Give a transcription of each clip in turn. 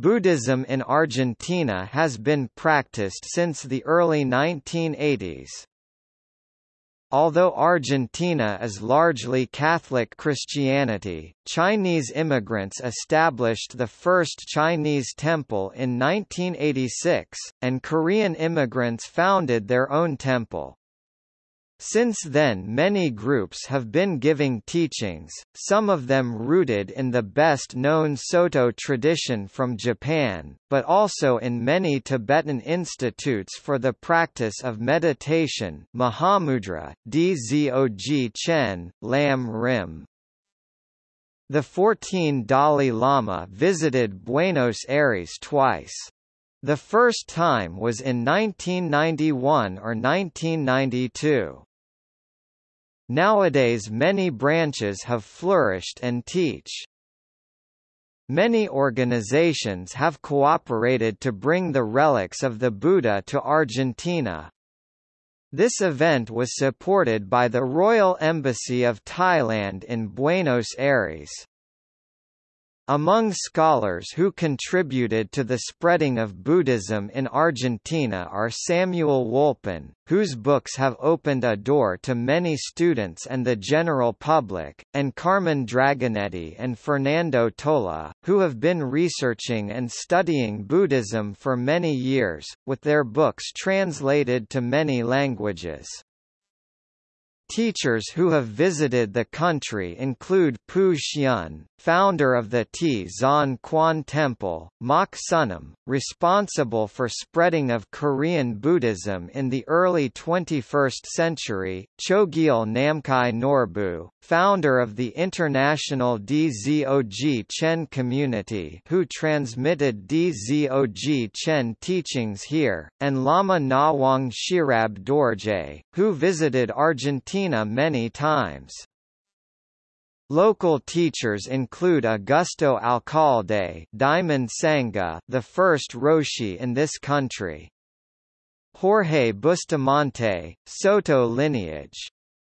Buddhism in Argentina has been practiced since the early 1980s. Although Argentina is largely Catholic Christianity, Chinese immigrants established the first Chinese temple in 1986, and Korean immigrants founded their own temple. Since then many groups have been giving teachings, some of them rooted in the best-known Soto tradition from Japan, but also in many Tibetan institutes for the practice of meditation Mahamudra, Dzogchen, Lam Rim. The 14 Dalai Lama visited Buenos Aires twice. The first time was in 1991 or 1992. Nowadays many branches have flourished and teach. Many organizations have cooperated to bring the relics of the Buddha to Argentina. This event was supported by the Royal Embassy of Thailand in Buenos Aires. Among scholars who contributed to the spreading of Buddhism in Argentina are Samuel Wolpin, whose books have opened a door to many students and the general public, and Carmen Dragonetti and Fernando Tola, who have been researching and studying Buddhism for many years, with their books translated to many languages. Teachers who have visited the country include Pu Xian, founder of the T Zon Quan Temple, Mak Sunam, responsible for spreading of Korean Buddhism in the early 21st century, Chogyal Namkhai Norbu, founder of the international Dzogchen community who transmitted Dzogchen teachings here, and Lama Nawang Shirab Dorje, who visited Argentina many times. Local teachers include Augusto Alcalde Diamond Sangha the first Roshi in this country. Jorge Bustamante, Soto lineage.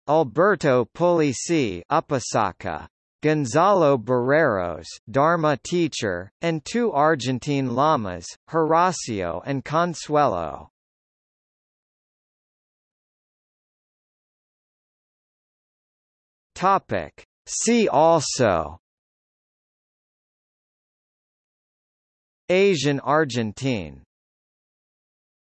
Alberto Pulici Upasaka. Gonzalo Barreros Dharma teacher, and two Argentine lamas, Horacio and Consuelo. Topic. See also Asian Argentine